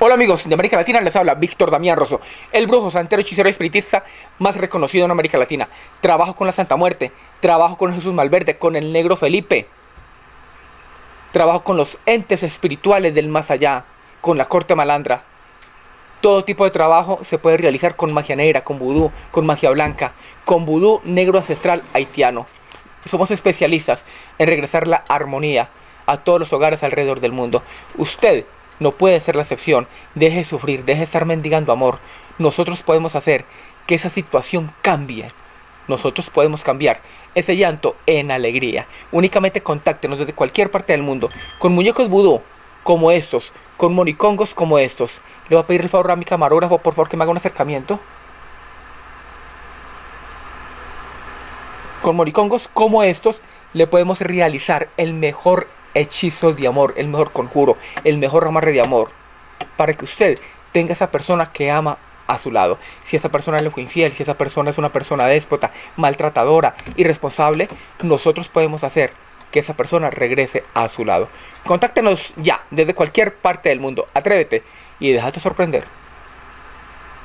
Hola amigos de América Latina, les habla Víctor Damián Rosso, el brujo, santero, hechicero espiritista más reconocido en América Latina. Trabajo con la Santa Muerte, trabajo con Jesús Malverde, con el Negro Felipe. Trabajo con los entes espirituales del más allá, con la corte malandra. Todo tipo de trabajo se puede realizar con magia negra, con vudú, con magia blanca, con vudú negro ancestral haitiano. Somos especialistas en regresar la armonía a todos los hogares alrededor del mundo. Usted no puede ser la excepción. Deje de sufrir, deje de estar mendigando amor. Nosotros podemos hacer que esa situación cambie. Nosotros podemos cambiar ese llanto en alegría. Únicamente contáctenos desde cualquier parte del mundo con muñecos vudú como estos, con monicongos como estos. Le voy a pedir el favor a mi camarógrafo, por favor, que me haga un acercamiento. Con monicongos como estos le podemos realizar el mejor hechizo de amor, el mejor conjuro, el mejor amarre de amor, para que usted tenga esa persona que ama a su lado. Si esa persona es fue infiel, si esa persona es una persona déspota, maltratadora, irresponsable, nosotros podemos hacer que esa persona regrese a su lado. Contáctenos ya, desde cualquier parte del mundo. Atrévete y déjate sorprender.